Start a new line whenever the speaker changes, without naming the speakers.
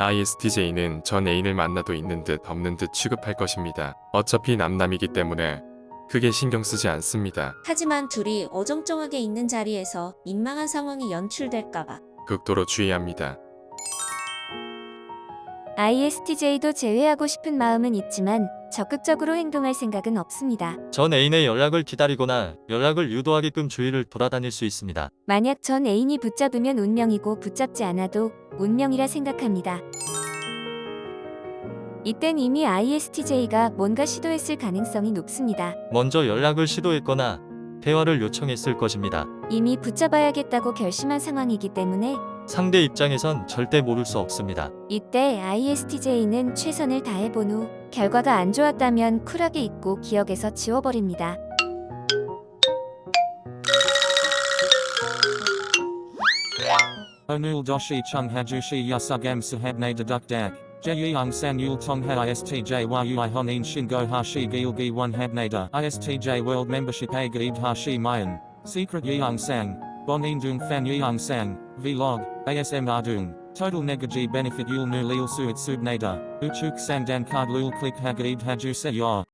ISTJ는 전 애인을 만나도 있는 듯 없는 듯 취급할 것입니다. 어차피 남남이기 때문에 크게 신경 쓰지 않습니다.
하지만 둘이 어정쩡하게 있는 자리에서 민망한 상황이 연출될까봐
극도로 주의합니다.
ISTJ도 제외하고 싶은 마음은 있지만 적극적으로 행동할 생각은 없습니다.
전 애인의 연락을 기다리거나 연락을 유도하게끔 주위를 돌아다닐 수 있습니다.
만약 전 애인이 붙잡으면 운명이고 붙잡지 않아도 운명이라 생각합니다. 이땐 이미 ISTJ가 뭔가 시도했을 가능성이 높습니다.
먼저 연락을 시도했거나 대화를 요청했을 것입니다.
이미 붙잡아야겠다고 결심한 상황이기 때문에
상대 입장에선 절대 모를 수 없습니다.
이때 ISTJ는 최선을 다해본 후 결과가 안 좋았다면 쿨하게 잊고 기억에서 지워버립니다.
Onul doshi chung hajushi yusugam sahabne dedukdak. Jeyung san yul tongha istj yui honin shingo hashi gilgi one habnada. Istj world membership a gaib hashi mayan. Secret yeung sang. Bonin dung fan yeung sang. Vlog. ASM ardung. Total negaji benefit yul nu lil suit subnada. Uchuk sang dan card lul click hagaib haju se yor.